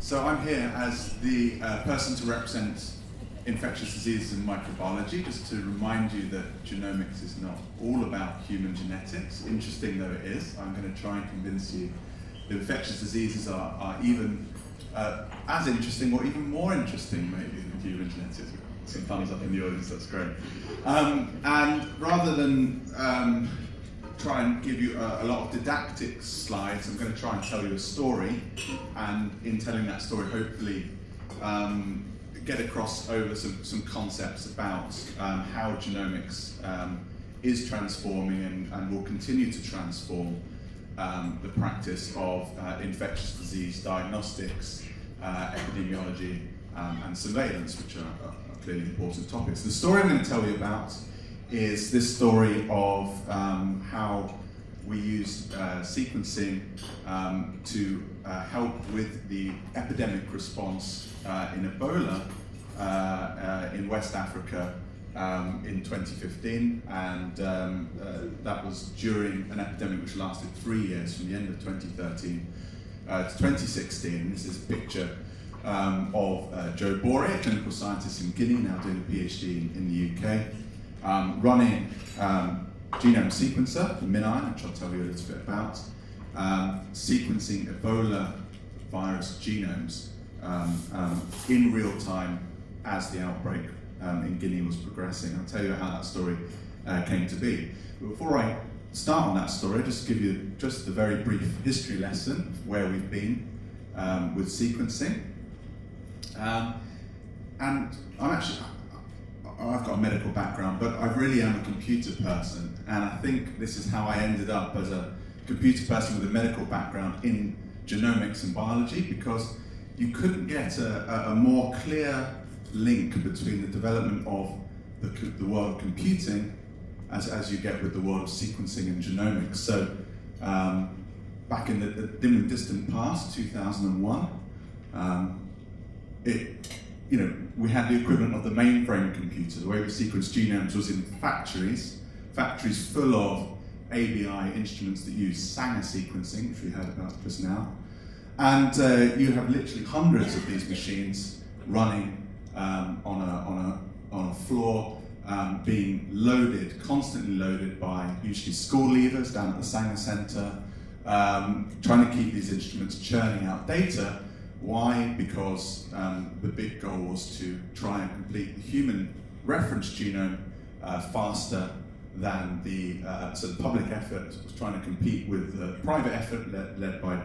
So I'm here as the uh, person to represent infectious diseases and microbiology, just to remind you that genomics is not all about human genetics, interesting though it is. I'm going to try and convince you that infectious diseases are, are even uh, as interesting or even more interesting maybe than human genetics. Some thumbs up in the audience, that's great. Um, and rather than um, try and give you a, a, lot of didactic slides. I'm going to try and tell you a story, and in telling that story, hopefully um, get across over some, some concepts about um, how genomics um, is transforming and, and, will continue to transform um, the practice of uh, infectious disease diagnostics, uh, epidemiology, um, and surveillance, which are, are clearly important topics. The story I'm going to tell you about is this story of um, how we use uh, sequencing um, to uh, help with the epidemic response uh, in Ebola uh, uh, in West Africa um, in 2015, and um, uh, that was during an epidemic which lasted three years from the end of 2013 to 2016. This is a picture um, of Joe Bore, a clinical scientist in Guinea, now doing a PhD in, in the UK um, running um, genome sequencer, the MinION, which I'll tell you a little bit about, um, sequencing Ebola virus genomes um, um, in real time as the outbreak um, in Guinea was progressing. I'll tell you how that story uh, came to be. But before I start on that story, I'll just give you just a very brief history lesson of where we've been with sequencing. and I'm actually, I've got a medical background, but I really am a computer person, and I think this is how I ended up as a computer person with a medical background in genomics and biology, because you couldn't get a, a more clear link between the development of the, the world of computing as, as you get with the world of sequencing and genomics. So um, back in the, the, dim and distant past, 2001, um, it you know, we had the equivalent of the mainframe computer. The way we sequenced genomes was in factories, factories full of ABI instruments that use Sanger sequencing, which we heard about just now. And uh, you have literally hundreds of these machines running um, on, a, on, a, on a floor, um, being loaded, constantly loaded by usually school leavers down at the Sanger Center, um, trying to keep these instruments churning out data why? Because um, the big goal was to try and complete the human reference genome uh, faster than the, uh, so the public effort was trying to compete with the private effort led, led by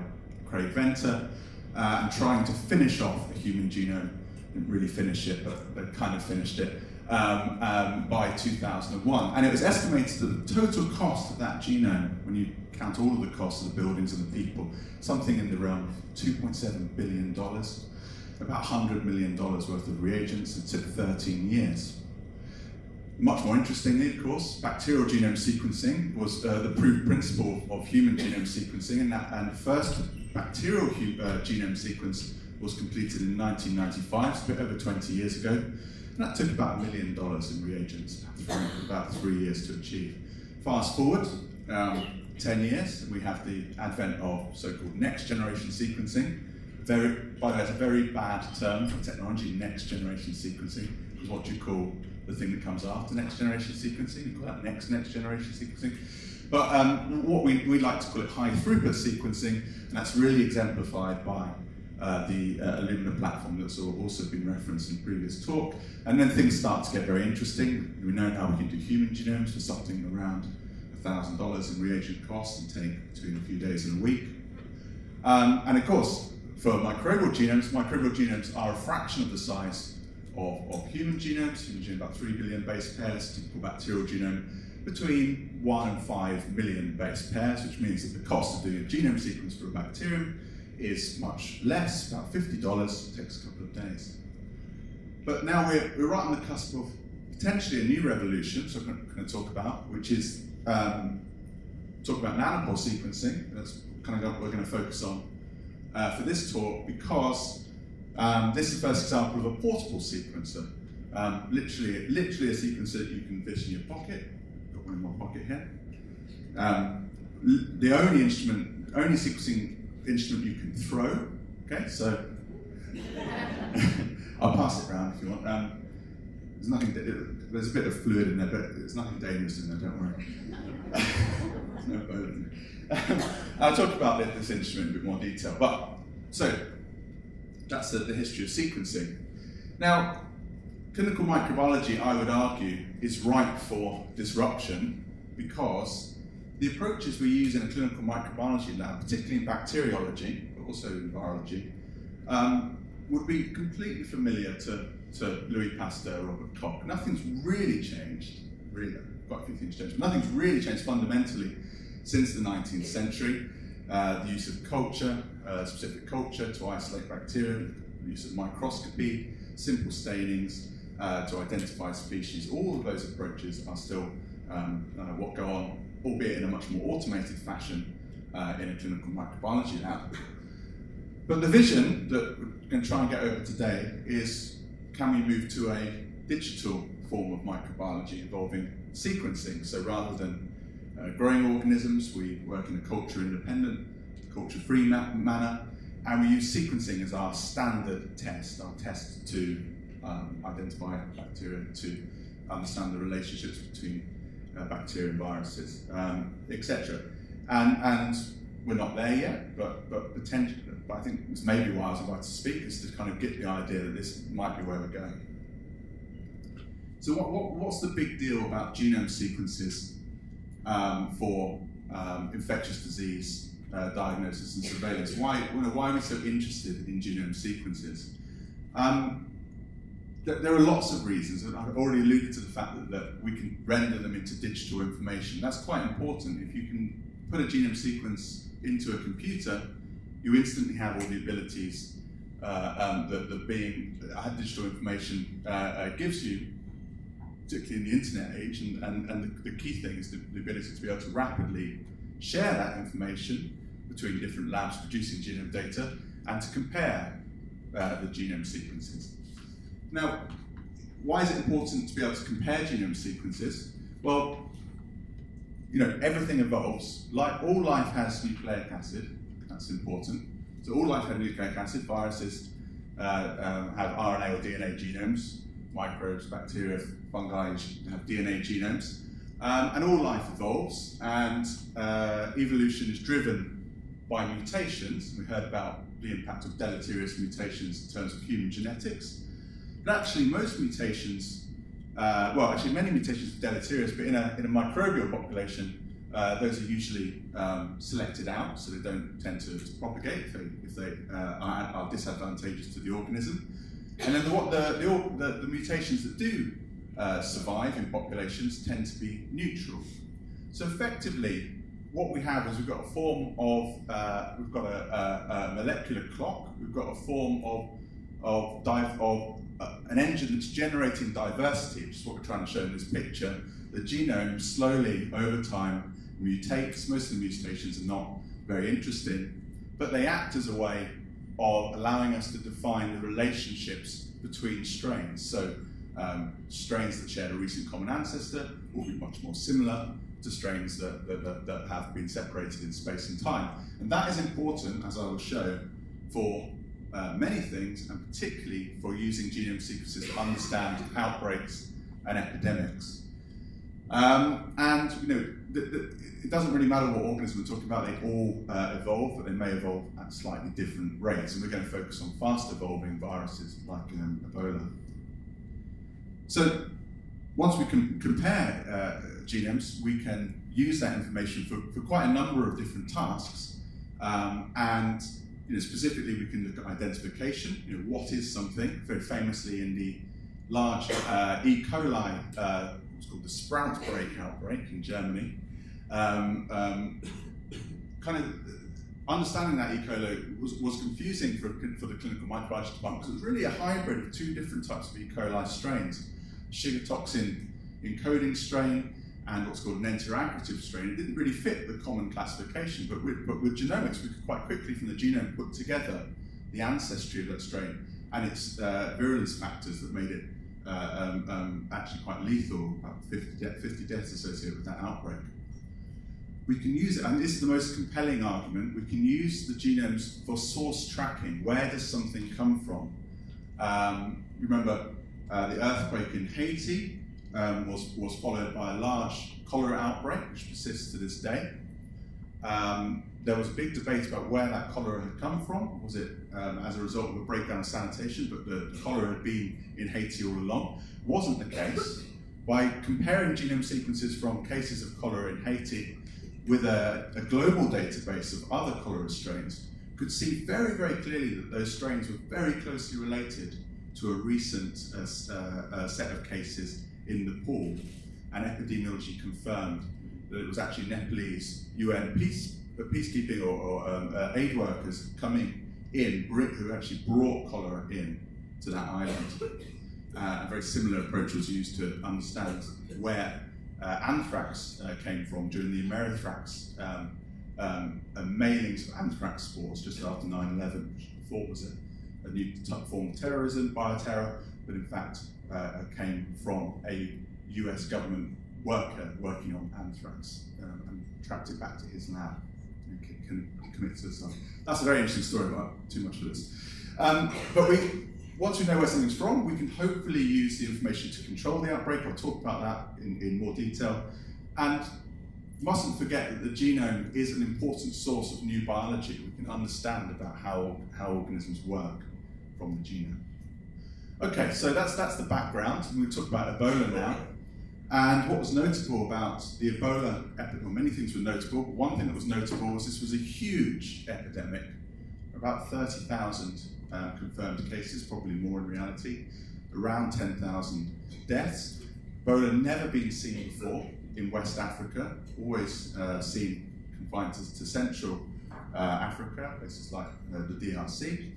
Craig Venter uh, and trying to finish off the human genome. Didn't really finish it, but they kind of finished it um, um, by 2001. And it was estimated that the total cost of that genome, when you count all of the costs of the buildings and the people, something in the realm of $2.7 billion, about $100 million worth of reagents. It took 13 years. Much more interestingly, of course, bacterial genome sequencing was uh, the proof principle of human genome sequencing, and, that, and the first bacterial uh, genome sequence was completed in 1995, so a bit over 20 years ago. That took about a million dollars in reagents, about three years to achieve. Fast forward, um, 10 years, we have the advent of so-called next generation sequencing. Very, by the way, it's a very bad term for technology, next generation sequencing, is what you call the thing that comes after next generation sequencing. You call that next next generation sequencing. But um, what we, we like to call it high throughput sequencing, and that's really exemplified by uh, the uh, Illumina platform that's also been referenced in previous talk. And then things start to get very interesting. We know now we can do human genomes for something around $1,000 in reagent costs and take between a few days and a week. Um, and of course, for microbial genomes, microbial genomes are a fraction of the size of, of human genomes. Human genome about 3 billion base pairs, typical bacterial genome between 1 and 5 million base pairs, which means that the cost of doing a genome sequence for a bacterium is much less, about $50, takes a couple of days. But now we're, we're right on the cusp of potentially a new revolution, so I'm going to talk about, which is um, talk about nanopore sequencing. That's kind of what we're going to focus on uh, for this talk because um, this is the first example of a portable sequencer. Um, literally, literally a sequencer that you can fit in your pocket. Got one in my pocket here. Um, the only instrument, only sequencing instrument you can throw. Okay, so I'll pass it around if you want. Um, there's nothing. There's a bit of fluid in there, but there's nothing dangerous in there. Don't worry. no bone. Um, I'll talk about this instrument in a bit more detail. But so that's the, the history of sequencing. Now, clinical microbiology, I would argue, is ripe for disruption because the approaches we use in a clinical microbiology lab, particularly in bacteriology, but also in virology, um, would be completely familiar to, to Louis Pasteur, Robert Koch. Nothing's really changed, really, quite a few things changed, but nothing's really changed fundamentally since the 19th century. Uh, the use of culture, uh, specific culture to isolate bacteria, the use of microscopy, simple stainings uh, to identify species. All of those approaches are still um, uh, what go on, albeit in a much more automated fashion uh, in a clinical microbiology lab. But the vision that we're going to try and get over today is can we move to a digital form of microbiology involving sequencing? So rather than uh, growing organisms, we work in a culture independent, culture free ma manner, and we use sequencing as our standard test, our test to um, identify bacteria, to understand the relationships between uh, bacteria and viruses, um, etc. And, and we're not there yet, but, but potentially, but I think it's maybe why I was invited to speak, is to kind of get the idea that this might be where we're going. So what, what, what's the big deal about genome sequences um, for um, infectious disease uh, diagnosis and surveillance? Why, you know, why are we so interested in genome sequences? Um, there are lots of reasons, and I've already alluded to the fact that, that, we can render them into digital information. That's quite important. If you can put a genome sequence into a computer, you instantly have all the abilities uh, um, that, that being uh, digital information uh, uh, gives you, particularly in the internet age. And, and, and the, the, key thing is the, the, ability to be able to rapidly share that information between different labs producing genome data and to compare uh, the genome sequences. Now, why is it important to be able to compare genome sequences? Well, you know, everything evolves. Like all life has nucleic acid. That's important. So all life has nucleic acid. Viruses uh, um, have RNA or DNA genomes. Microbes, bacteria, fungi have DNA genomes. Um, and all life evolves, and uh, evolution is driven by mutations. We heard about the impact of deleterious mutations in terms of human genetics. But actually, most mutations, uh, well, actually, many mutations are deleterious, but in a, in a microbial population, uh, those are usually um, selected out, so they don't tend to, to propagate if they, if they uh, are, are, disadvantageous to the organism. And then the, what the, the, the, mutations that do uh, survive in populations tend to be neutral. So effectively, what we have is we've got a form of, uh, we've got a, a, a, molecular clock, we've got a form of, of, of uh, an engine that's generating diversity, which is what we're trying to show in this picture. The genome slowly, over time, mutates. Most of the mutations are not very interesting, but they act as a way of allowing us to define the relationships between strains. So um, strains that share a recent common ancestor will be much more similar to strains that, that, that, have been separated in space and time. And that is important, as I will show, for uh, many things, and particularly for using genome sequences to understand outbreaks and epidemics. Um, and you know, the, the, it doesn't really matter what organism we're talking about, they all uh, evolve, but they may evolve at slightly different rates. And we're going to focus on fast evolving viruses like um, Ebola. So once we can compare uh, genomes, we can use that information for, for quite a number of different tasks. Um, and you know, specifically, we can look at identification. You know, what is something? Very famously, in the large uh, E. coli, uh, what's called the sprout break outbreak in Germany, um, um, kind of understanding that E. coli was, was confusing for, for the clinical microbiology department because it was really a hybrid of two different types of E. coli strains. Sugar toxin encoding strain and what's called an interaggregative strain. It didn't really fit the common classification, but with, but with genomics, we could quite quickly from the genome put together the ancestry of that strain and its uh, virulence factors that made it uh, um, um, actually quite lethal, about 50, de 50 deaths associated with that outbreak. we can use it, and this is the most compelling argument, we can use the genomes for source tracking. Where does something come from? Um, remember, uh, the earthquake in Haiti um, was, was followed by a large cholera outbreak, which persists to this day. Um, there was a big debate about where that cholera had come from. Was it um, as a result of a breakdown of sanitation, but the, the cholera had been in Haiti all along? Wasn't the case. By comparing genome sequences from cases of cholera in Haiti with a, a global database of other cholera strains, could see very, very clearly that those strains were very closely related to a recent uh, uh, set of cases in Nepal. And epidemiology confirmed that it was actually Nepalese UN peace, uh, peacekeeping or, or um, uh, aid workers coming in, who actually brought cholera in to that island. Uh, a very similar approach was used to understand where uh, anthrax uh, came from during the Amerithrax um, um, mailings of anthrax spores just after 9-11, which thought was a, a new form of terrorism, bioterror, but in fact uh, came from a US government worker working on anthrax um, and tracked it back to his lab and can, suicide. That's a very interesting story, but too much for this. Um, but we, once we know where something's from, we can hopefully use the information to control the outbreak. I'll talk about that in, in more detail. And mustn't forget that the genome is an important source of new biology. We can understand about how, how organisms work from the genome. Okay, so that's, that's the background. We'll talk about Ebola now. And what was notable about the Ebola epidemic, many things were notable, but one thing that was notable was this was a huge epidemic, about 30,000 um, confirmed cases, probably more in reality, around 10,000 deaths. Ebola never been seen before in West Africa, always uh, seen confined to, to Central uh, Africa, places like uh, the DRC.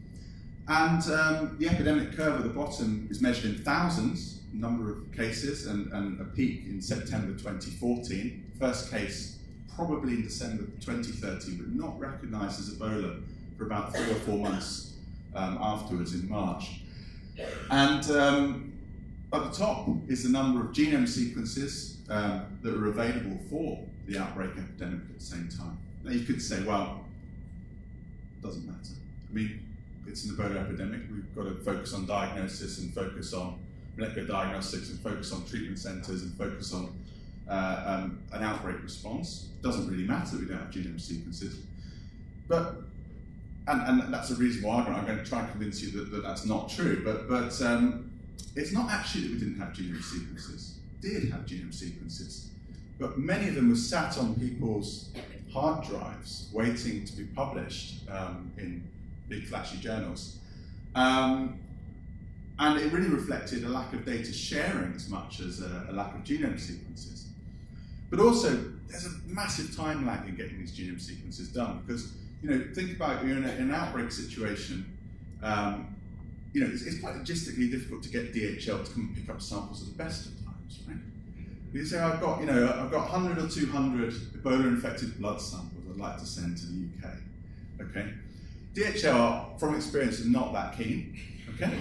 And um, the epidemic curve at the bottom is measured in thousands, number of cases, and, and a peak in September 2014. First case probably in December 2013, but not recognized as Ebola for about three or four months um, afterwards in March. And um, at the top is the number of genome sequences um, that are available for the outbreak epidemic at the same time. Now you could say, well, doesn't matter. I mean, it's an Ebola epidemic. We've got to focus on diagnosis and focus on molecular diagnostics and focus on treatment centres and focus on uh, um, an outbreak response. It doesn't really matter that we don't have genome sequences. But and, and that's a reasonable argument. I'm going to try and convince you that, that that's not true. But, but um, it's not actually that we didn't have genome sequences. We did have genome sequences. But many of them were sat on people's hard drives waiting to be published um, in big flashy journals. Um, and it really reflected a lack of data sharing as much as a, a lack of genome sequences. But also, there's a massive time lag in getting these genome sequences done because you know, think about you're in, a, an outbreak situation. Um, you know, it's, it's, quite logistically difficult to get DHL to come and pick up samples at the best of times, right? You say, I've got, you know, I've got 100 or 200 Ebola-infected blood samples I'd like to send to the UK, okay? DHL, from experience, is not that keen, okay?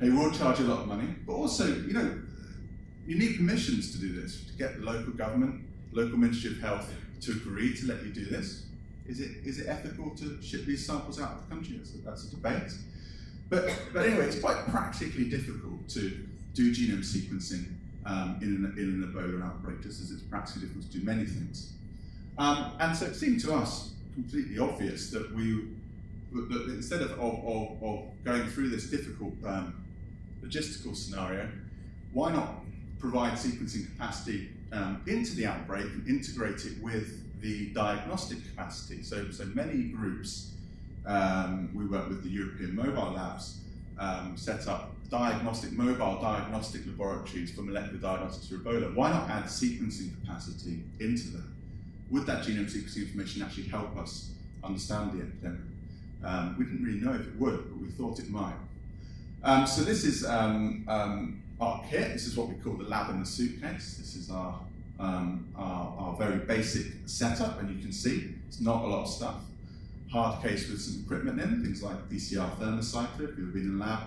they will charge a lot of money, but also, you know, you need permissions to do this, to get the local government, local Ministry of Health to agree to let you do this. Is it, is it ethical to ship these samples out of the country? That's a, that's a debate. But, but anyway, it's quite practically difficult to do genome sequencing um, in, an, in an Ebola outbreak, just as it's practically difficult to do many things. Um, and so it seemed to us completely obvious that we, instead of, of, of, of going through this difficult um, logistical scenario, why not provide sequencing capacity um, into the outbreak and integrate it with the diagnostic capacity. So, so many groups, um, we work with the European Mobile Labs, um, set up diagnostic, mobile diagnostic laboratories for molecular diagnostics for Ebola. Why not add sequencing capacity into that? Would that genome sequencing information actually help us understand the epidemic? Um, we didn't really know if it would, but we thought it might. Um, so this is um, um, our kit. This is what we call the lab in the suitcase. This is our um, our, our, very basic setup, and you can see it's not a lot of stuff. Hard case with some equipment in, things like PCR thermocycler if you've been in a lab,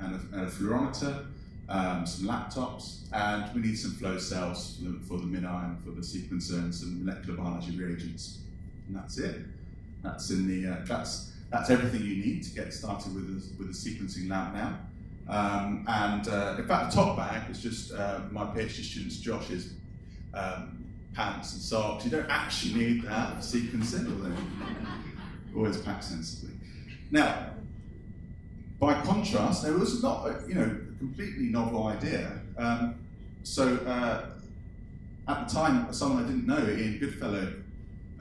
and a, and a fluorometer, um, some laptops, and we need some flow cells for the, for the MinION, for the sequencer, and some molecular biology reagents. And that's it. That's in the uh, that's that's everything you need to get started with a, with a sequencing lab now. Um, and uh, in fact, the top bag is just uh, my PhD student's Josh's um, pants and socks. You don't actually need that for sequencing, although always pack sensibly. Now, by contrast, there was not a, you know, a completely novel idea. Um, so uh, at the time, someone I didn't know, Ian Goodfellow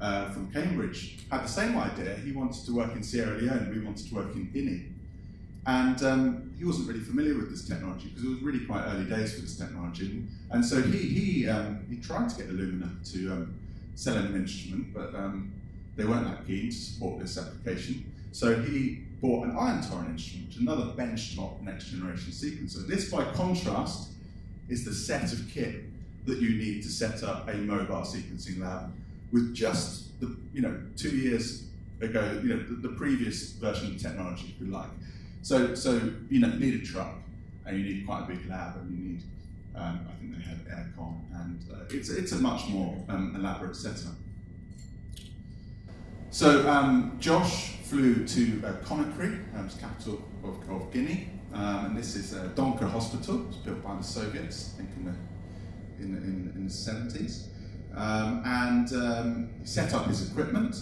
uh, from Cambridge, had the same idea. He wanted to work in Sierra Leone, we wanted to work in Guinea. And um, he wasn't really familiar with this technology because it was really quite early days for this technology. And so he, he, um, he tried to get Illumina to um, sell him an instrument, but um, they weren't that keen to support this application. So he bought an ion torrent instrument, another benchtop next generation sequencer. This, by contrast, is the set of kit that you need to set up a mobile sequencing lab with just the, you know, two years ago, you know, the, the previous version of technology, if you like. So, so you know, you need a truck, and you need quite a big lab, and you need, um, I think they had aircon, and uh, it's, it's a much more um, elaborate setup. So um, Josh flew to uh, Conakry, um, capital of, of Guinea, um, and this is uh, Donker Hospital. It was built by the Soviets, I think in the, in, in, in the 70s. Um, and um, set up his equipment,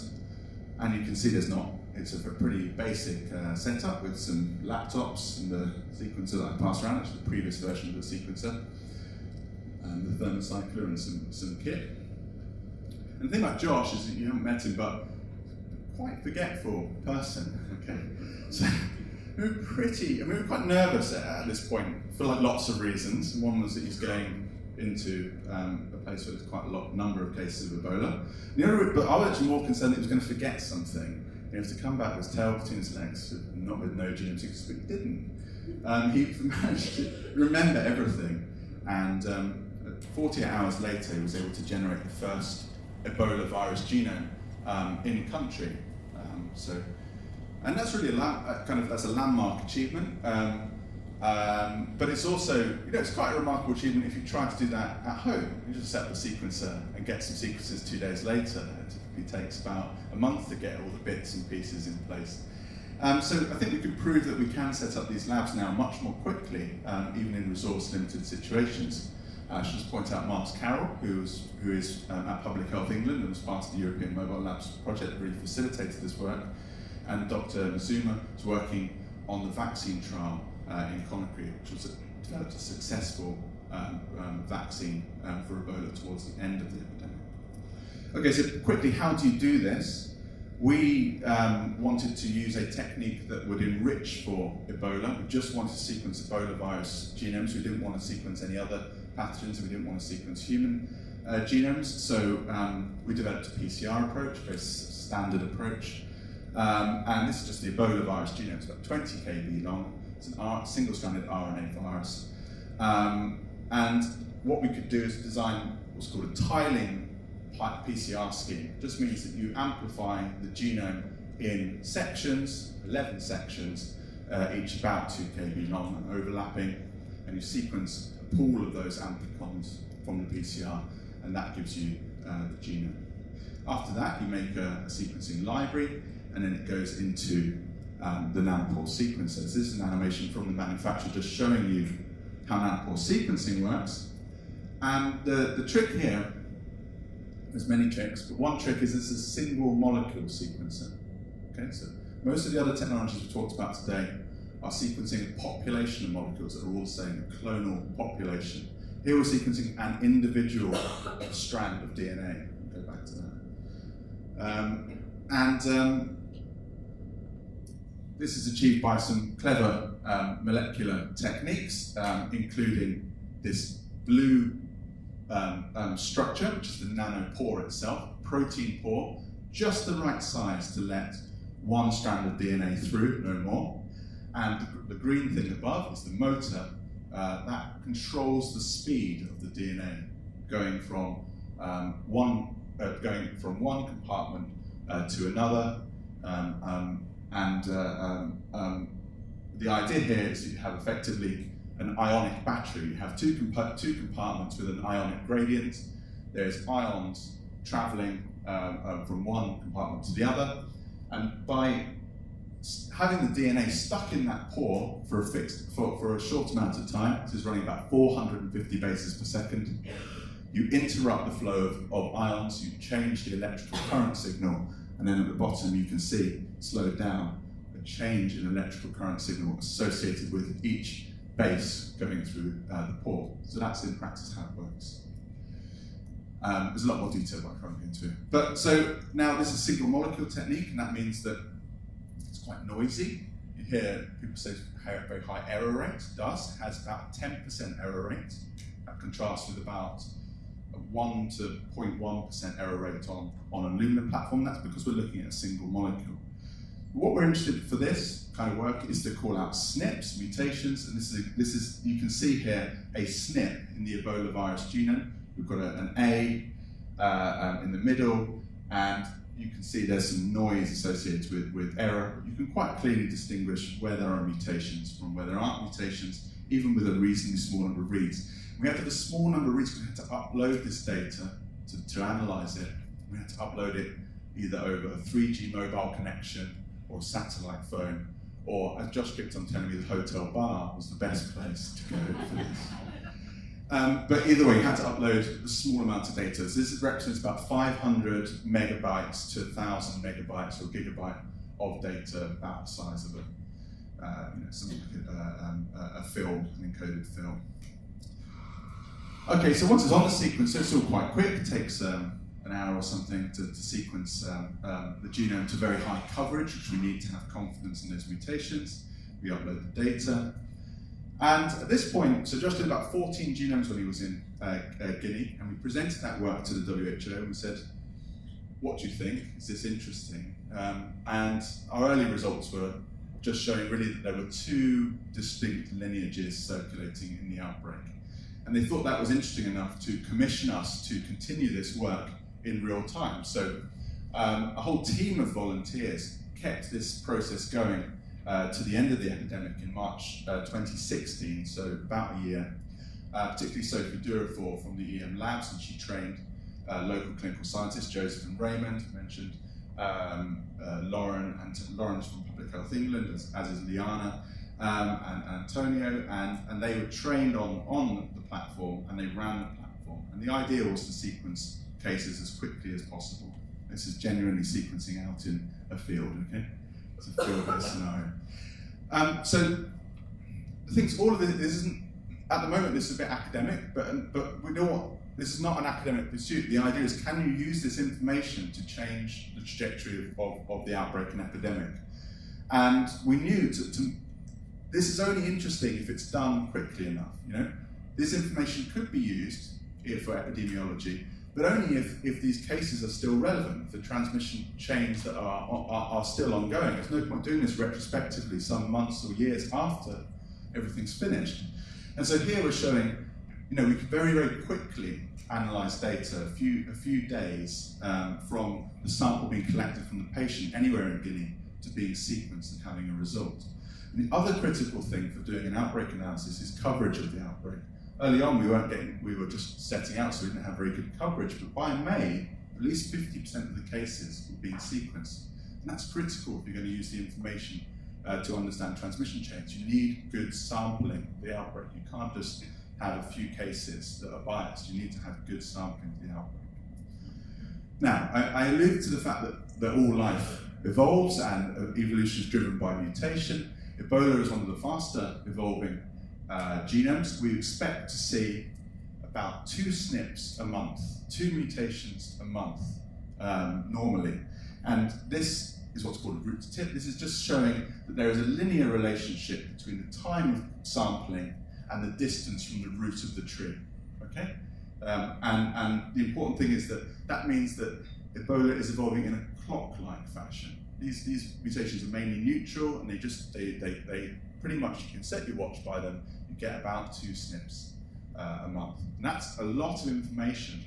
and you can see there's not it's a pretty basic uh, setup with some laptops and the sequencer that I passed around, is the previous version of the sequencer, and the thermocycler and some, some kit. And the thing about Josh is that you haven't met him, but quite forgetful person, okay? So we were pretty, I mean, we were quite nervous at, at this point for like lots of reasons. One was that he's going into um, a place where there's quite a lot, number of cases of Ebola. The other, but I was actually more concerned that he was going to forget something. He was to come back with his tail between his legs, not with no GM6, but he didn't. Um, he managed to remember everything, and um, 48 hours later, he was able to generate the first Ebola virus genome um, in country. Um, so, and that's really a kind of that's a landmark achievement. Um, um, but it's also, you know, it's quite a remarkable achievement if you try to do that at home. You just set up a sequencer and get some sequences two days later. It typically takes about a month to get all the bits and pieces in place. Um, so I think we could prove that we can set up these labs now much more quickly, um, even in resource-limited situations. Uh, I should just point out Mark Carroll, who is, who is um, at Public Health England and was part of the European Mobile Labs project that really facilitated this work, and Dr. Mazuma is working on the vaccine trial in Conakry, which was a, developed a successful um, um, vaccine um, for Ebola towards the end of the epidemic. Okay, so quickly, how do you do this? We um, wanted to use a technique that would enrich for Ebola. We just wanted to sequence Ebola virus genomes. We didn't want to sequence any other pathogens. We didn't want to sequence human uh, genomes. So um, we developed a PCR approach, a very standard approach. Um, and this is just the Ebola virus genome. It's about 20 kb long. It's a single-stranded RNA virus. Um, and what we could do is design what's called a tiling PCR scheme. It just means that you amplify the genome in sections, 11 sections, uh, each about 2 kb long and overlapping, and you sequence a pool of those amplicons from the PCR, and that gives you uh, the genome. After that, you make a, a sequencing library, and then it goes into um, the nanopore sequencers. This is an animation from the manufacturer just showing you how nanopore sequencing works. And the, the trick here, there's many tricks, but one trick is it's a single molecule sequencer. Okay, so most of the other technologies we've talked about today are sequencing a population of molecules that are all the same, a clonal population. Here we're sequencing an individual strand of DNA. I'll go back to that. Um, and um, this is achieved by some clever um, molecular techniques, um, including this blue um, um, structure, which is the nanopore itself, protein pore, just the right size to let one strand of DNA through, no more. And the, green thing above is the motor uh, that controls the speed of the DNA going from um, one uh, going from one compartment uh, to another, um, um, and uh, um, um, the idea here is you have effectively an ionic battery. You have two, two compartments with an ionic gradient. There's ions traveling um, uh, from one compartment to the other. And by having the DNA stuck in that pore for a fixed for, for a short amount of time, this is running about 450 bases per second, you interrupt the flow of, of ions, you change the electrical current signal, and then at the bottom you can see, slowed down, a change in electrical current signal associated with each base going through uh, the pore. So that's in practice how it works. Um, there's a lot more detail, I can't get into it. But so now this is a single molecule technique, and that means that it's quite noisy. You hear people say very high error rate. DUS has about 10% error rate. That contrasts with about a 1 to 0.1% error rate on, on a Illumina platform. That's because we're looking at a single molecule. What we're interested for this kind of work is to call out SNPs, mutations, and this is, a, this is you can see here a SNP in the Ebola virus genome. We've got a, an A uh, um, in the middle, and you can see there's some noise associated with, with error. You can quite clearly distinguish where there are mutations from where there aren't mutations, even with a reasonably small number of reads. We had to have a small number of reads, we had to upload this data to, to analyze it. We had to upload it either over a 3G mobile connection or satellite phone, or as Josh kept on telling me, the hotel bar was the best place to go for this. Um, but either way, you had to upload a small amount of data. So this represents about 500 megabytes to 1,000 megabytes or gigabyte of data about the size of a, uh, you know, something like a, uh, um, a, film, an encoded film. Okay, so once it's on the sequence, it's all quite quick. It takes um, an hour or something to, to sequence um, um, the genome to very high coverage, which we need to have confidence in those mutations. We upload the data. And at this point, so Josh did about 14 genomes when he was in uh, uh, Guinea, and we presented that work to the WHO and we said, what do you think? Is this interesting? Um, and our early results were just showing really that there were two distinct lineages circulating in the outbreak. And they thought that was interesting enough to commission us to continue this work in real time. So um, a whole team of volunteers kept this process going uh, to the end of the epidemic in March uh, 2016, so about a year. Uh, particularly Sophie Durafour from the EM Labs, and she trained uh, local clinical scientists, Joseph and Raymond, mentioned um, uh, Lauren, and Lauren's from Public Health England, as, as is Liana, um, and, and Antonio, and, and they were trained on, on the platform, and they ran the platform. And the idea was to sequence cases as quickly as possible. This is genuinely sequencing out in a field, okay? It's a field-based scenario. Um, so, the things, all of this, this isn't, at the moment this is a bit academic, but, but we know what, this is not an academic pursuit. The idea is, can you use this information to change the trajectory of, of, the outbreak and epidemic? And we knew to, to, this is only interesting if it's done quickly enough, you know? This information could be used here for epidemiology, but only if, if these cases are still relevant, the transmission chains that are, are, are still ongoing. There's no point doing this retrospectively some months or years after everything's finished. And so here we're showing, you know, we could very, very quickly analyze data a few, a few days um, from the sample being collected from the patient anywhere in Guinea to being sequenced and having a result. And the other critical thing for doing an outbreak analysis is coverage of the outbreak early on we weren't getting, we were just setting out so we didn't have very good coverage, but by May, at least 50% of the cases were being sequenced. And that's critical if you're going to use the information uh, to understand transmission chains. You need good sampling of the outbreak. You can't just have a few cases that are biased. You need to have good sampling of the outbreak. Now, I, I alluded to the fact that, that all life evolves and uh, evolution is driven by mutation. Ebola is one of the faster evolving uh, genomes, we expect to see about two SNPs a month, two mutations a month um, normally. And this is what's called a root to tip. This is just showing that there is a linear relationship between the time of sampling and the distance from the root of the tree. Okay? Um, and, and the important thing is that that means that Ebola is evolving in a clock-like fashion. These, these mutations are mainly neutral and they just, they, they, they pretty much, you can set your watch by them you get about two SNPs uh, a month. And that's a lot of information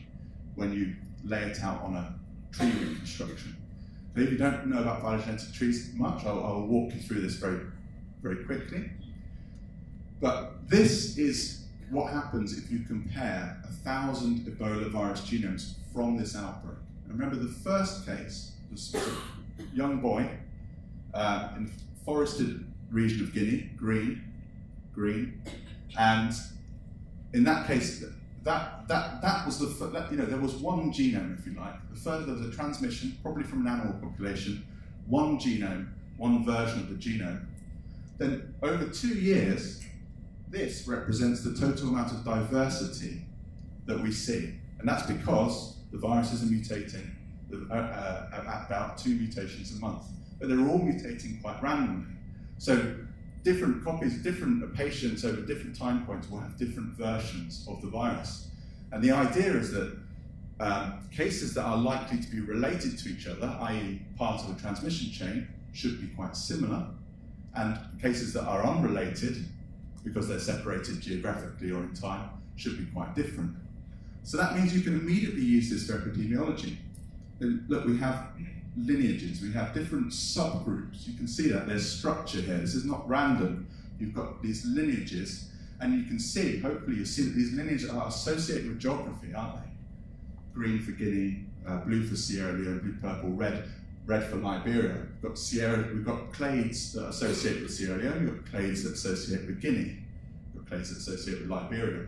when you lay it out on a tree reconstruction. If you don't know about phylogenetic trees much, I'll, I'll walk you through this very, very quickly. But this is what happens if you compare a thousand Ebola virus genomes from this outbreak. And remember the first case a young boy uh, in forested region of Guinea, green, green, and in that case, that, that, that was the, you know, there was one genome, if you like. The further there was a transmission, probably from an animal population, one genome, one version of the genome. Then over two years, this represents the total amount of diversity that we see. And that's because the viruses are mutating uh, uh, at about two mutations a month. But they're all mutating quite randomly. So different copies, different patients over different time points will have different versions of the virus. And the idea is that um, cases that are likely to be related to each other, i.e. part of the transmission chain, should be quite similar. And cases that are unrelated, because they're separated geographically or in time, should be quite different. So that means you can immediately use this for epidemiology. Look, we have lineages, we have different subgroups. You can see that there's structure here. This is not random. You've got these lineages, and you can see, hopefully you see that these lineages are associated with geography, aren't they? Green for Guinea, uh, blue for Sierra Leone, blue, purple, red, red for Liberia. We've got Sierra, we've got clades that associate with Sierra Leone, we've got clades that associate with Guinea, we've got clades that associate with Liberia.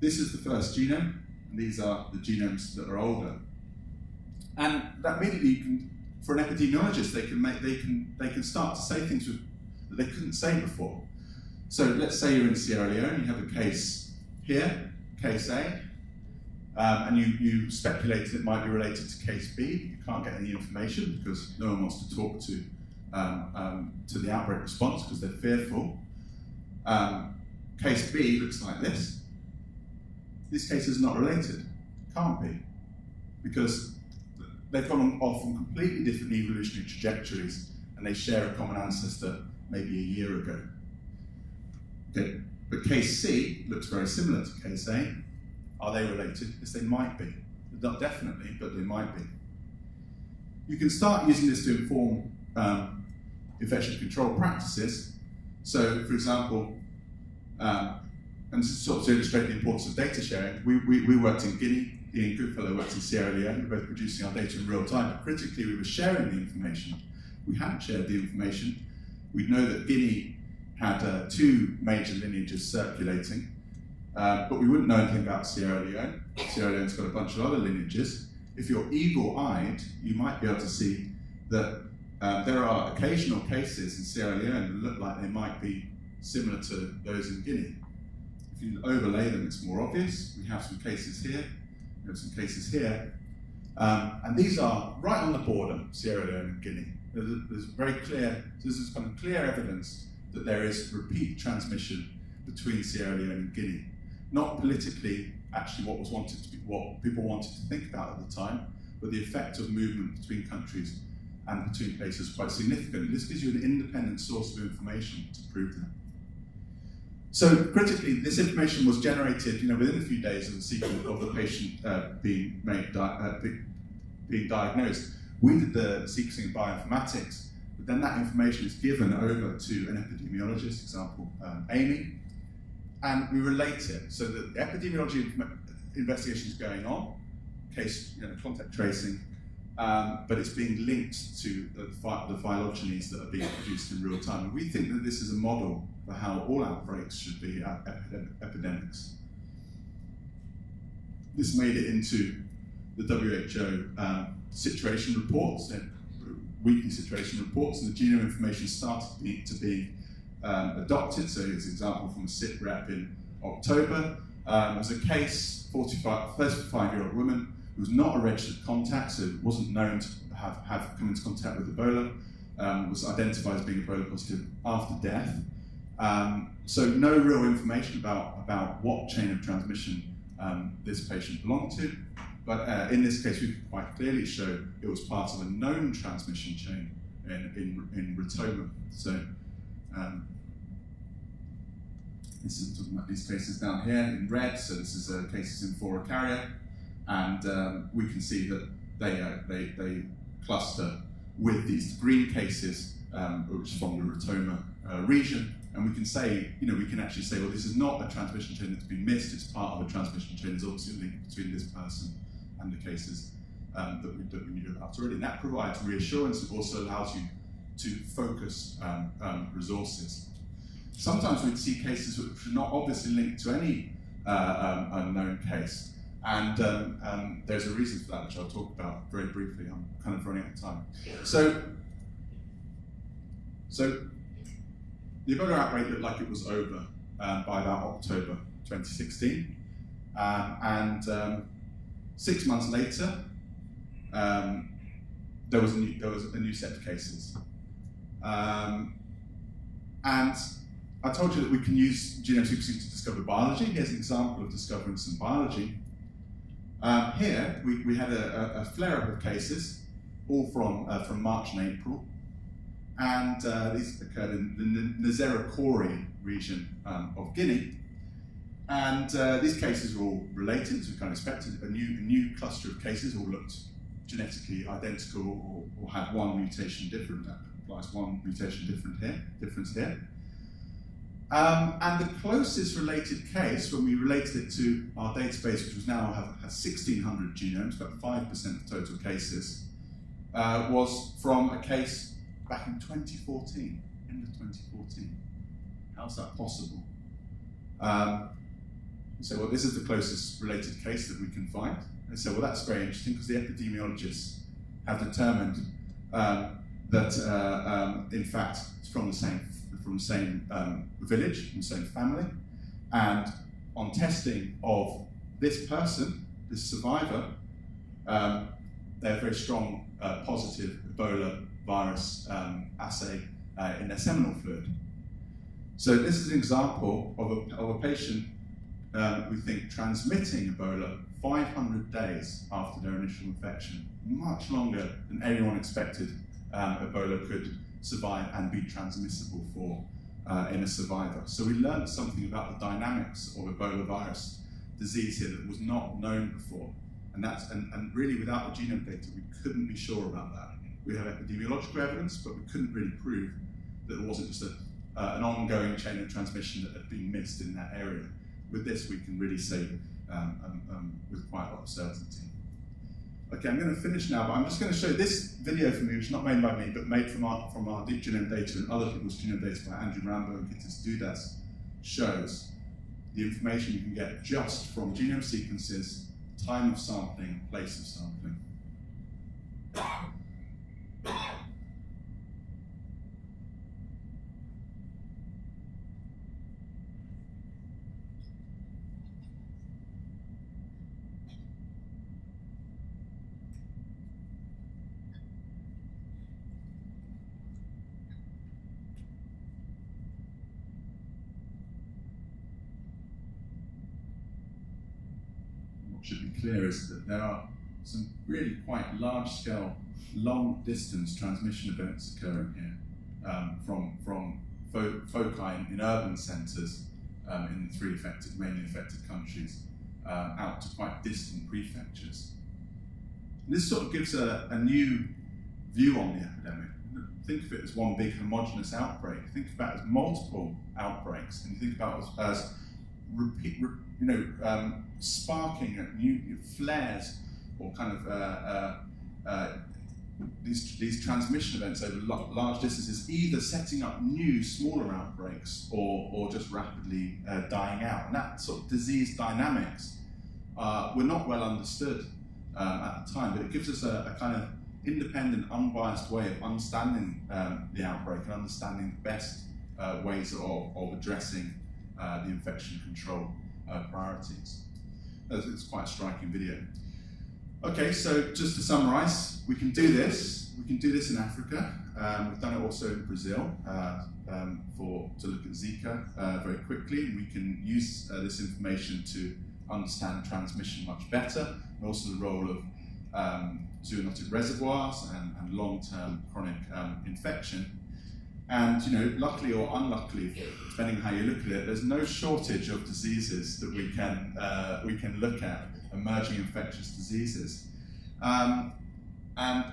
This is the first genome, and these are the genomes that are older. And that immediately you can, for an epidemiologist, they can make they can they can start to say things that they couldn't say before. So let's say you're in Sierra Leone, you have a case here, case A, um, and you, you speculate it might be related to case B. You can't get any information because no one wants to talk to um, um, to the outbreak response because they're fearful. Um, case B looks like this. This case is not related. Can't be. Because they've gone off on completely different evolutionary trajectories and they share a common ancestor maybe a year ago. Okay. But case C looks very similar to case A. Are they related? Yes, they might be. Not definitely, but they might be. You can start using this to inform um, infection control practices. So, for example, um, and sort of to illustrate the importance of data sharing, we, we, we worked in Guinea, Ian Goodfellow worked in Sierra Leone, we were both producing our data in real time, but critically we were sharing the information. We hadn't shared the information. We'd know that Guinea had uh, two major lineages circulating, uh, but we wouldn't know anything about Sierra Leone. Sierra Leone's got a bunch of other lineages. If you're eagle-eyed, you might be able to see that uh, there are occasional cases in Sierra Leone that look like they might be similar to those in Guinea. If you overlay them, it's more obvious. We have some cases here, some cases here. Um, and these are right on the border, Sierra Leone and Guinea. There's, there's very clear, this is kind of clear evidence that there is repeat transmission between Sierra Leone and Guinea. Not politically, actually, what was wanted to be, what people wanted to think about at the time, but the effect of movement between countries and between places quite significant. This gives you an independent source of information to prove that. So critically, this information was generated, you know, within a few days of the sequence of the patient uh, being made, di uh, being diagnosed. We did the sequencing bioinformatics, but then that information is given over to an epidemiologist, example um, Amy, and we relate it so that the epidemiology investigation is going on, case you know, contact tracing, um, but it's being linked to the, the phylogenies that are being produced in real time. And we think that this is a model for how all outbreaks should be epidemics. This made it into the WHO um, situation reports, and weekly situation reports, and the genome information started to be, to be um, adopted. So here's an example from a SIP rep in October. Um, was a case, 45, 35-year-old woman, who was not a registered contact, so wasn't known to have, have come into contact with Ebola, um, was identified as being Ebola positive after death. Um, so no real information about, about what chain of transmission um, this patient belonged to, but uh, in this case we could quite clearly show it was part of a known transmission chain in, in, in. So um, this is talking about these cases down here in red, so this is uh, cases in Fora carrier, and um, we can see that they, uh, they, they cluster with these green cases um, which from the Rotoma uh, region. And we can say, you know, we can actually say, well, this is not a transmission chain that's been missed, it's part of a transmission chain. There's obviously a link between this person and the cases um, that, we, that we knew about already. And that provides reassurance. It also allows you to focus um, um, resources. Sometimes we'd see cases which are not obviously linked to any uh, um, unknown case. And um, um, there's a reason for that, which I'll talk about very briefly. I'm kind of running out of time. So, so the Ebola outbreak looked like it was over um, by about October 2016. Um, and um, six months later, um, there, was a new, there was a new set of cases. Um, and I told you that we can use genome sequencing to discover biology. Here's an example of discovering some biology. Um, here, we, we had a, a, flare-up of cases, all from, uh, from March and April. And uh, these occurred in the Nzerekore region um, of Guinea. And uh, these cases were all related, as we kind of expected. A new, a new cluster of cases all looked genetically identical or, or had one mutation different. That applies one mutation different here, difference here. Um, and the closest related case, when we related it to our database, which was now have, has 1,600 genomes, about 5% of total cases, uh, was from a case back in 2014, end of 2014. How's that possible? Um, so, well, this is the closest related case that we can find. And so, well, that's very interesting because the epidemiologists have determined um, that, uh, um, in fact, it's from the same from the same um, village, from the same family, and on testing of this person, this survivor, um, they have very strong uh, positive Ebola virus um, assay uh, in their seminal fluid. So this is an example of a, of a patient um, we think transmitting Ebola 500 days after their initial infection, much longer than anyone expected um, Ebola could survive and be transmissible for uh, in a survivor. So we learned something about the dynamics of Ebola virus disease here that was not known before. And, that's, and, and really without the genome data, we couldn't be sure about that. We have epidemiological evidence, but we couldn't really prove that it wasn't just a, uh, an ongoing chain of transmission that had been missed in that area. With this, we can really say um, um, um, with quite a lot of certainty. Okay, I'm going to finish now, but I'm just going to show this video for me, which is not made by me, but made from our, from our deep genome data and other people's genome data by Andrew Rambo and Gitas Dudas, shows the information you can get just from genome sequences, time of sampling, place of sampling. should be clear is that there are some really quite large-scale, long-distance transmission events occurring here um, from, from fo foci in, in urban centres um, in the three affected, mainly affected countries uh, out to quite distant prefectures. And this sort of gives a, a new view on the epidemic. Think of it as one big homogenous outbreak. Think about it as multiple outbreaks, and you think about it as, as repeat, re, you know, um, sparking new flares or kind of uh, uh, uh, these, these transmission events over large distances, either setting up new smaller outbreaks or, or just rapidly uh, dying out. And that sort of disease dynamics uh, were not well understood um, at the time, but it gives us a, a, kind of independent, unbiased way of understanding um, the outbreak and understanding the best uh, ways of, of addressing the infection control priorities. It's quite a striking video. Okay, so just to summarize, we can do this. We can do this in Africa. Um, we've done it also in Brazil uh, um, for to look at Zika uh, very quickly. We can use uh, this information to understand transmission much better, and also the role of um, zoonotic reservoirs and, and long-term chronic um, infection and you know, luckily or unluckily, depending on how you look at it, there's no shortage of diseases that we can uh, we can look at, emerging infectious diseases. Um, and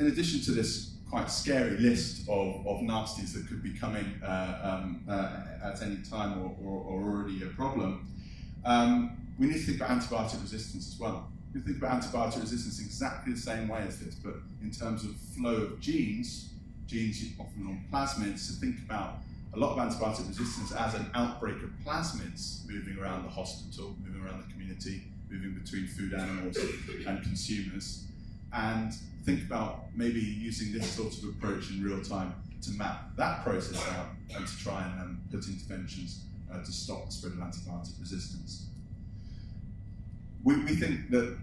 in addition to this quite scary list of, of nasties that could be coming uh, um, uh, at any time or, or, or already a problem, um, we need to think about antibiotic resistance as well. We think about antibiotic resistance exactly the same way as this, but in terms of flow of genes, genes often on plasmids, to think about a lot of antibiotic resistance as an outbreak of plasmids moving around the hospital, moving around the community, moving between food animals and consumers. And think about maybe using this sort of approach in real time to map that process out and to try and um, put interventions uh, to stop the spread of antibiotic resistance. We, we think that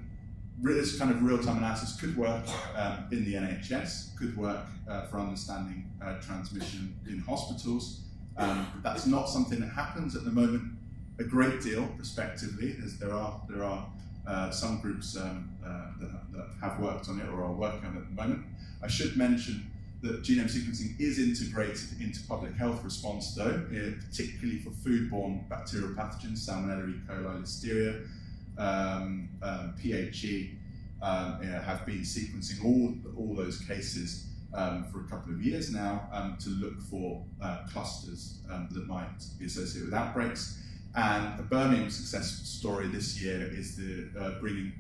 this kind of real-time analysis could work um, in the NHS, could work uh, for understanding uh, transmission in hospitals. Um, that's not something that happens at the moment a great deal prospectively, as there are there are uh, some groups um, uh, that, that, have worked on it or are working on it at the moment. I should mention that genome sequencing is integrated into public health response though, particularly for foodborne bacterial pathogens, Salmonella, E. coli, Listeria, um, um, PHE, um, have been sequencing all, all those cases um, for a couple of years now um, to look for uh, clusters um, that might be associated with outbreaks. And a Birmingham success story this year is the uh, bringing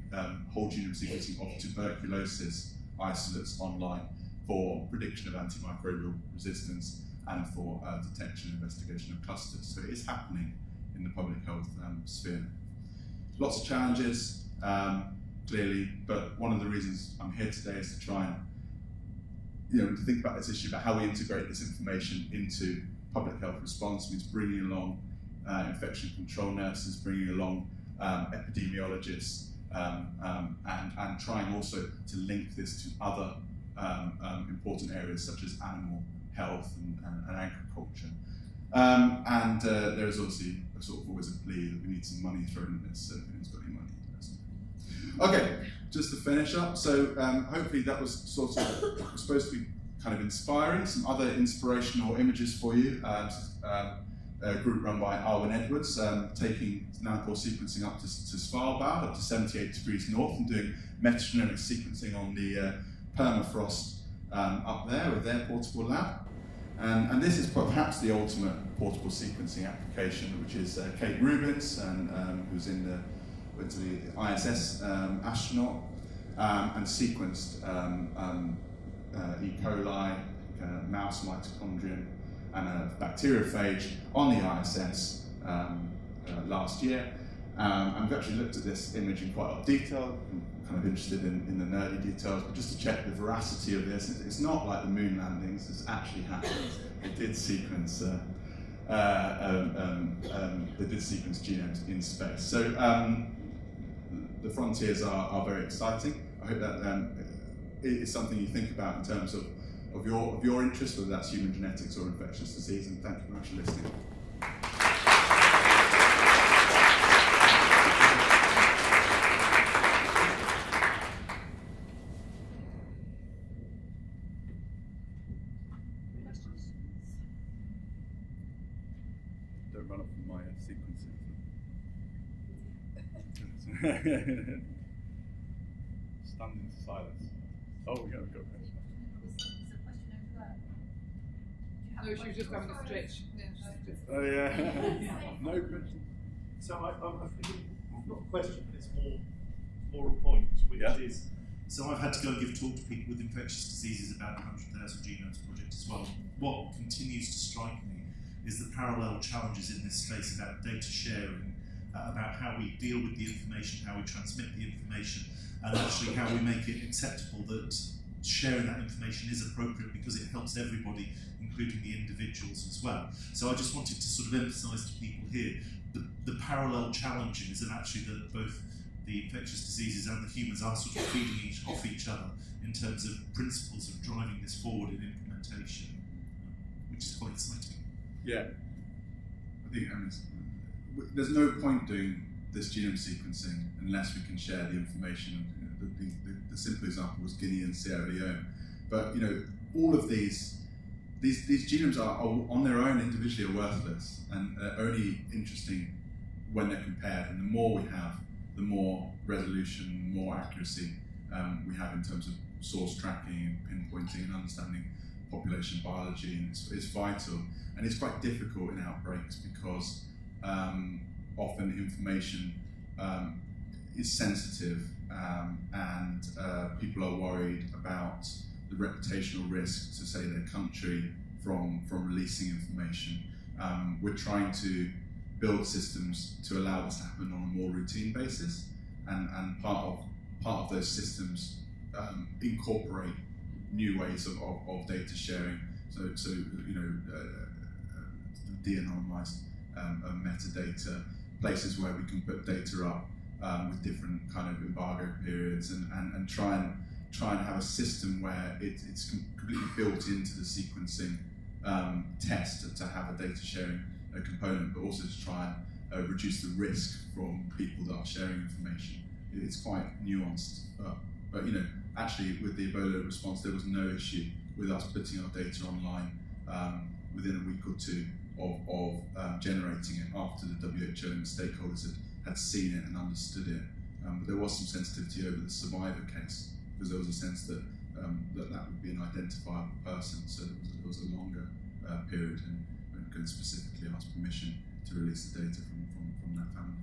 whole genome sequencing of tuberculosis isolates online for prediction of antimicrobial resistance and for uh, detection and investigation of clusters. So it is happening in the public health sphere. Lots of challenges, um, clearly, but one of the reasons I'm here today is to try and you know, to think about this issue about how we integrate this information into public health response means bringing along uh, infection control nurses, bringing along um, epidemiologists, um, um, and, and trying also to link this to other um, um, important areas such as animal health and, and, and agriculture. Um, and uh, there is obviously a sort of always a plea that we need some money thrown at this, so if anyone's got any money. Okay, just to finish up, so hopefully that was sort of supposed to be kind of inspiring, some other inspirational images for you. Uh, a group run by Arwen Edwards, um, taking nanopore sequencing up to, to, Svalbard, up to 78 degrees north, and doing metagenomic sequencing on the uh, permafrost um, up there with their portable lab. And, and, this is perhaps the ultimate portable sequencing application, which is uh, Kate Rubins, and, um, who's in the, went to the ISS um, astronaut, um, and sequenced um, um, uh, E. coli, mouse mitochondrion, and a bacteriophage on the ISS um, uh, last year. Um, and we've actually looked at this image in quite a lot of detail. Kind of interested in, in the nerdy details, but just to check the veracity of this, it's not like the moon landings, this actually happened. It did sequence uh, uh, um, um, um, they did sequence genomes in space. So um, the frontiers are, are very exciting. I hope that um, is something you think about in terms of of your, of your interest, whether that's human genetics or infectious disease, and thank you very much for listening. Don't run up from my sequencing. Stand in silence. Oh, we got, we got No, she was just having a stretch. Oh yeah. no question. So I, I, I've not a question, but it's more more a point, which yeah. is so I've had to go and give a talk to people with infectious diseases about the 100,000 Genomes Project as well. What continues to strike me is the parallel challenges in this space about data sharing, about how we deal with the information, how we transmit the information, and actually how we make it acceptable that sharing that information is appropriate because it helps everybody, including the individuals as well. So I just wanted to sort of emphasise to people here the, the parallel challenges and actually that both the infectious diseases and the humans are sort of feeding each, off each other in terms of principles of driving this forward in implementation, which is quite exciting. Yeah, I think um, there's no point doing this genome sequencing unless we can share the information the, the, the, simple example was Guinea and Sierra Leone. But you know, all of these these, these genomes are, are on their own individually are worthless and are only interesting when they're compared. And the more we have, the more resolution, more accuracy um, we have in terms of source tracking, pinpointing, and understanding population biology, and it's, it's vital. And it's quite difficult in outbreaks because um, often information um, is sensitive um, and uh, people are worried about the reputational risk to say their country from, from releasing information. Um, we're trying to build systems to allow this to happen on a more routine basis and, and part of part of those systems um, incorporate new ways of, of, of, data sharing. So, so you know, uh, uh, de-anonymized um, uh, metadata, places where we can put data up um, with different kind of embargo periods and, and, and try and try and have a system where it, it's completely built into the sequencing um, test to, to, have a data sharing uh, component, but also to try and uh, reduce the risk from people that are sharing information. It's quite nuanced, but, but you know, actually with the Ebola response, there was no issue with us putting our data online um, within a week or two of, of um, generating it after the WHO and stakeholders had had seen it and understood it. Um, but there was some sensitivity over the survivor case because there was a sense that um, that, that would be an identifiable person. So there was, was a longer uh, period and, and specifically ask permission to release the data from, from, from that family.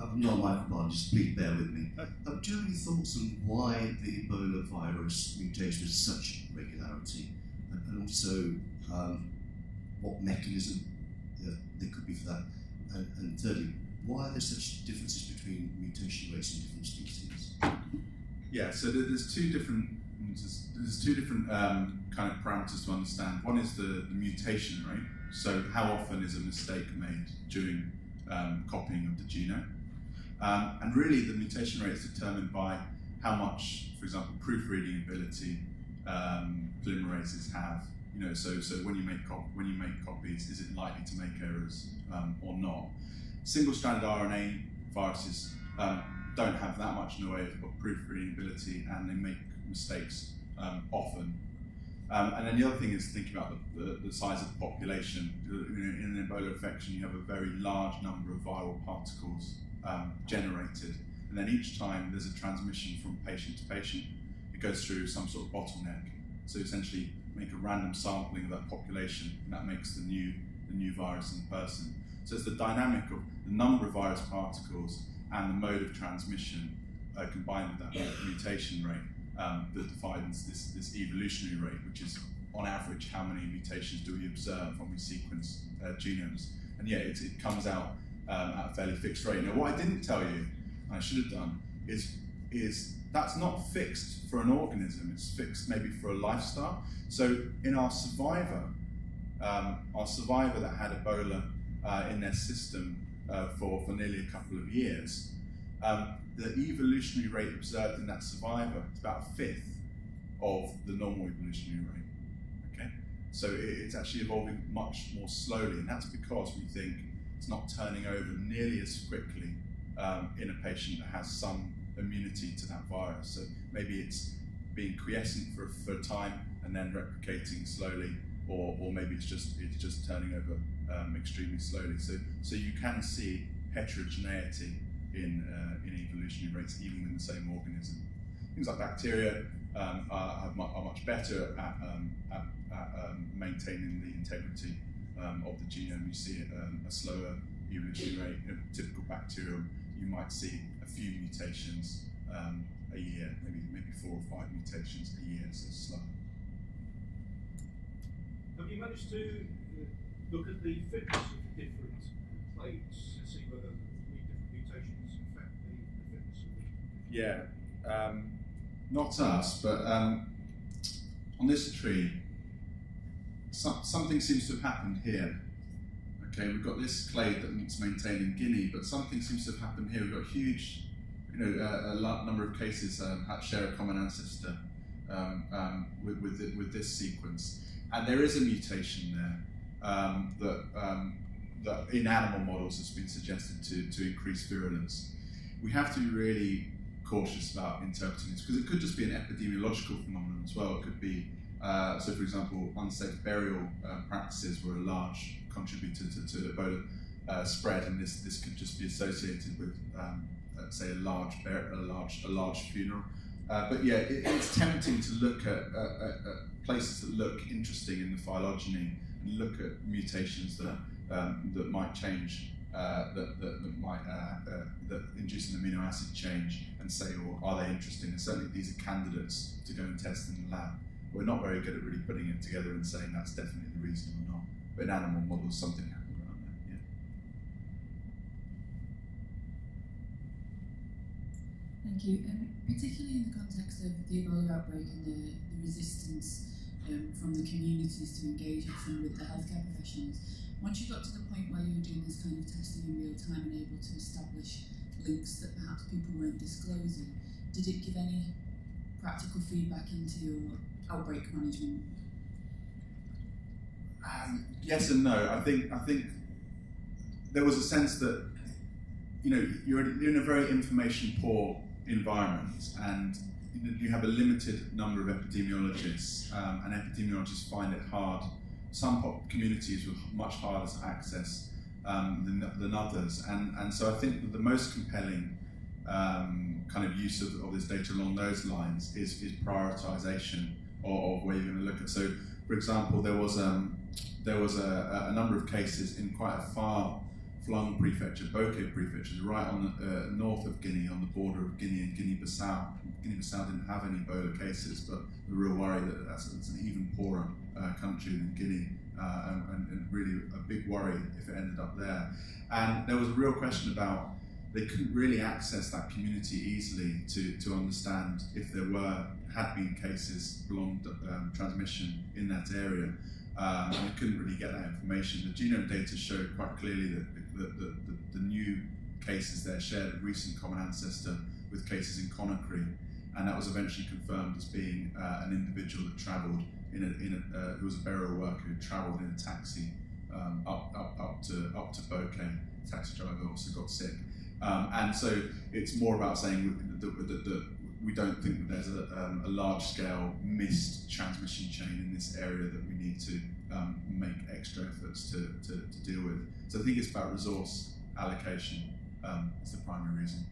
I'm not microbiologist, please bear with me. Uh, do you have any thoughts on why the Ebola virus mutation with such regularity? And, and also, um, what mechanism uh, there could be for that? And, and, thirdly, why are there such differences between mutation rates in different species? Yeah, so there's two different there's two different um, kind of parameters to understand. One is the, the, mutation rate, so how often is a mistake made during um, copying of the genome, um, and really the mutation rate is determined by how much, for example, proofreading ability um, polymerases have you know, so so when you make when you make copies, is it likely to make errors um, or not? Single-stranded RNA viruses um, don't have that much in the way of, of proofreading ability, and they make mistakes um, often. Um, and then the other thing is thinking about the, the, the size of the population. In an Ebola infection, you have a very large number of viral particles um, generated, and then each time there's a transmission from patient to patient, it goes through some sort of bottleneck. So essentially, make a random sampling of that population, and that makes the new, the new virus in person. So it's the dynamic of the number of virus particles and the mode of transmission uh, combined with that mutation rate um, that defines this, this evolutionary rate, which is on average how many mutations do we observe when we sequence uh, genomes. And yeah, it, it comes out um, at a fairly fixed rate. Now, what I didn't tell you, and I should have done, is, is that's not fixed for an organism, it's fixed maybe for a lifestyle. So in our survivor, um, our survivor that had Ebola uh, in their system uh, for, for nearly a couple of years, um, the evolutionary rate observed in that survivor is about a fifth of the normal evolutionary rate. Okay, so it, it's actually evolving much more slowly, and that's because we think it's not turning over nearly as quickly um, in a patient that has some immunity to that virus. So maybe it's being quiescent for, for a time and then replicating slowly, or, or maybe it's just it's just turning over um, extremely slowly. So so you can see heterogeneity in uh, in evolutionary rates even in the same organism. Things like bacteria um, are, are, much better at, um, at, at um, maintaining the integrity um, of the genome. You see um, a slower evolutionary rate. In a typical bacterium, you might see a few mutations um, a year, maybe maybe four or five mutations a year, so slow. Have you managed to uh, look at the fitness of the different plates to see whether the different mutations affect the, the fitness of the Yeah, um, not us, but um, on this tree, some, something seems to have happened here. Okay, we've got this clade that's maintained in Guinea, but something seems to have happened here. We've got huge you know, a, a number of cases um, share a common ancestor um, um, with, with, the, with, this sequence. And there is a mutation there um, that, um, that in animal models has been suggested to, to increase virulence. We have to be really cautious about interpreting this because it could just be an epidemiological phenomenon as well. It could be, uh, so for example, unsafe burial uh, practices were a large contributor to, to Ebola uh, spread, and this this could just be associated with, um, uh, say, a large a large a large funeral. Uh, but yeah, it, it's tempting to look at, at, at, places that look interesting in the phylogeny and look at mutations that um, that might change. Uh, that, that, that, might uh, uh, that induce an amino acid change and say, well, are they interesting? And certainly these are candidates to go and test in the lab. We're not very good at really putting it together and saying that's definitely the reason or not. But in animal models, something happened around. Yeah. Thank you. Um, particularly in the context of the Ebola outbreak and the, the resistance um, from the communities to engage often with the healthcare professionals, once you got to the point where you were doing this kind of testing in real time and able to establish links that perhaps people weren't disclosing, did it give any practical feedback into your outbreak management? Um, yes and no. I think I think there was a sense that you know you're, in a very information poor environment and you have a limited number of epidemiologists um, and epidemiologists find it hard. Some communities were much harder to access um, than, than others and, and so I think the most compelling um, kind of use of, of, this data along those lines is, is prioritization of, where you're going to look at. So, for example, there was um, there was a, a, number of cases in quite a far-flung prefecture, Bokeh prefecture, right on the uh, north of Guinea, on the border of Guinea and Guinea-Bissau. Guinea-Bissau didn't have any Ebola cases, but the real worry that that's, that's an even poorer uh, country than Guinea, uh, and, and really a big worry if it ended up there. And there was a real question about they couldn't really access that community easily to, to understand if there were had been cases prolonged um, transmission in that area, um, and they couldn't really get that information. The genome data showed quite clearly that the, the, the, the new cases there shared a recent common ancestor with cases in Conakry, and that was eventually confirmed as being uh, an individual that travelled in a, in a uh, who was a burial worker who travelled in a taxi um, up, up, up to up to Bokeh. Taxi driver also got sick. Um, and so it's more about saying that, that we don't think that there's a, um, a, large scale missed transmission chain in this area that we need to um, make extra efforts to, to, to, deal with. So I think it's about resource allocation um, is the primary reason.